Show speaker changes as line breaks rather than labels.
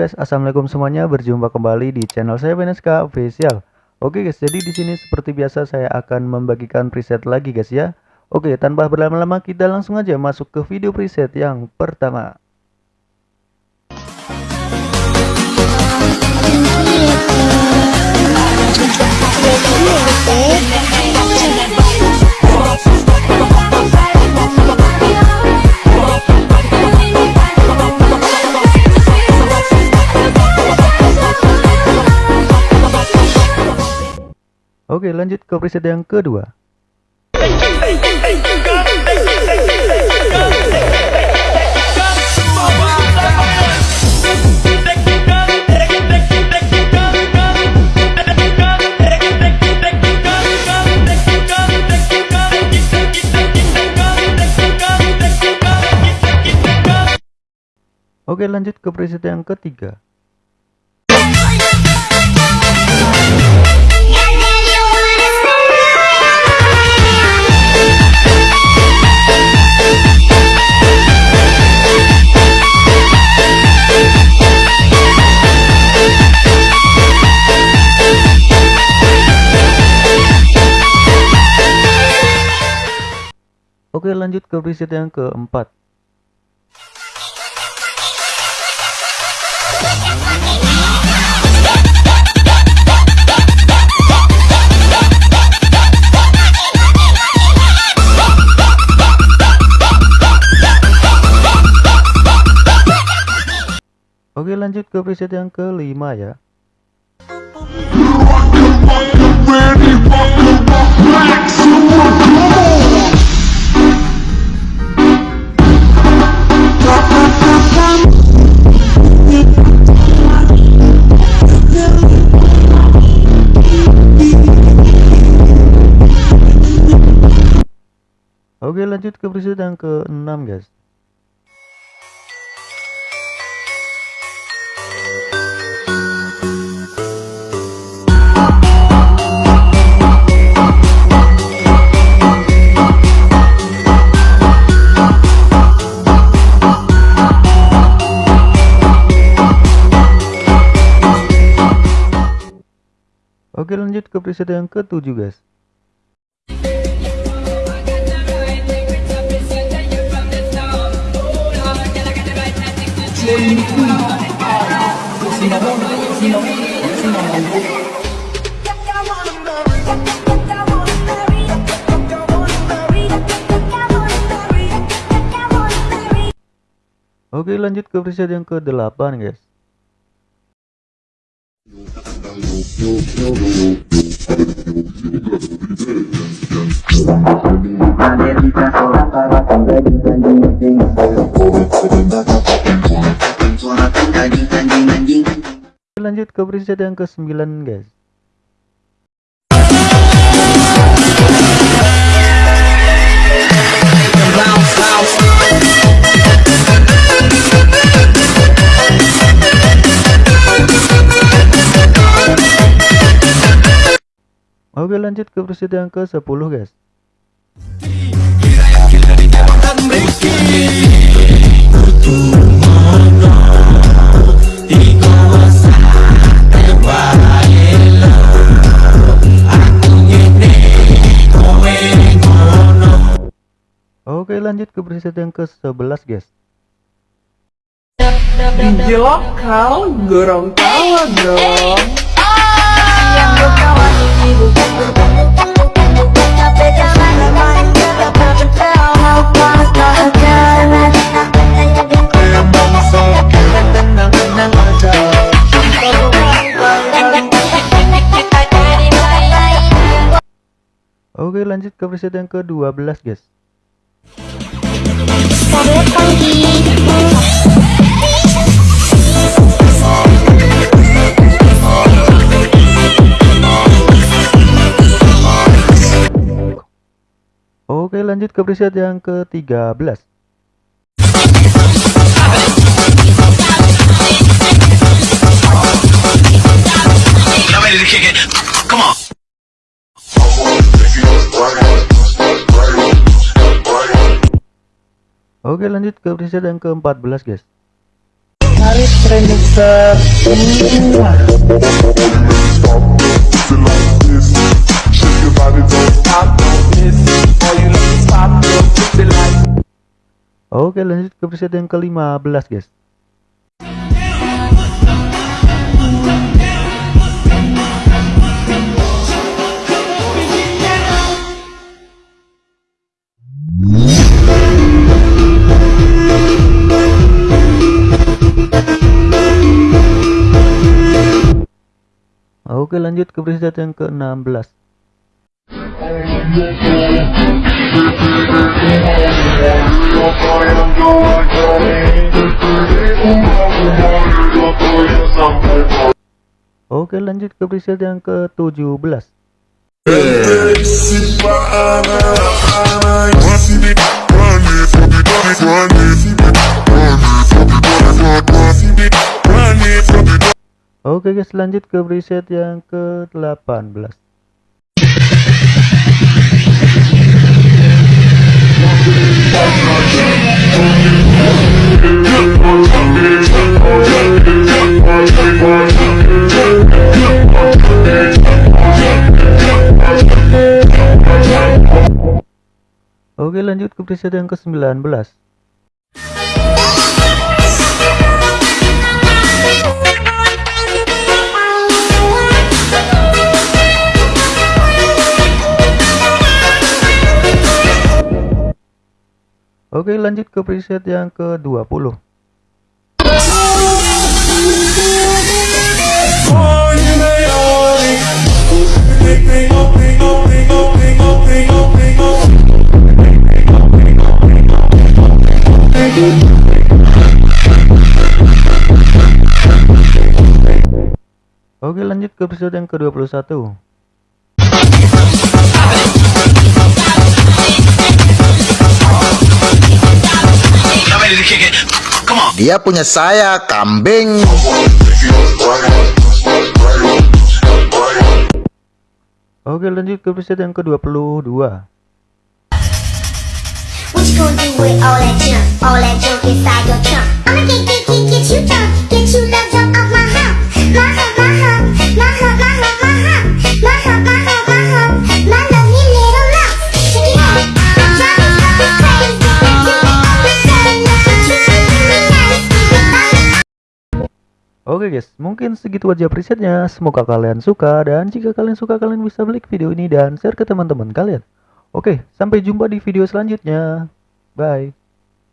guys, assalamualaikum semuanya. Berjumpa kembali di channel saya Veneska Official. Oke guys, jadi di sini seperti biasa saya akan membagikan preset lagi guys ya. Oke, tanpa berlama-lama kita langsung aja masuk ke video preset yang pertama. Oke lanjut ke preset yang kedua. Oke lanjut ke preset yang ketiga Oke lanjut ke preset yang keempat. Oke lanjut ke preset yang kelima ya lanjut ke preset yang ke-6 guys. Oke lanjut ke preset yang ke-7 guys Oke lanjut ke preset yang ke-8 guys Lanjut ke preset yang ke-9 guys. Oke lanjut ke preset yang ke 10 guys Oke lanjut ke preset yang ke 11 guys.
Gila kau gorong tawa dong
Oke lanjut ke preset yang ke-12 guys Oke lanjut ke preset yang ke-13 Oke lanjut ke preset yang ke-14 guys.
Remixer
pussy like
Oke lanjut ke preset yang ke-15 guys Oke lanjut ke preset yang ke-16 Oke lanjut ke preset yang ke-17 Oke guys lanjut ke preset yang ke-18 Oke lanjut ke preset yang ke-19 Oke lanjut ke preset yang ke-20 Oke lanjut ke episode yang ke-21
Dia punya saya kambing.
Oke lanjut ke episode yang ke-22
What you gonna do with all that junk? All that junk
Oke guys, mungkin segitu aja presetnya. Semoga kalian suka dan jika kalian suka kalian bisa klik video ini dan share ke teman-teman kalian. Oke, sampai jumpa di video selanjutnya. Bye.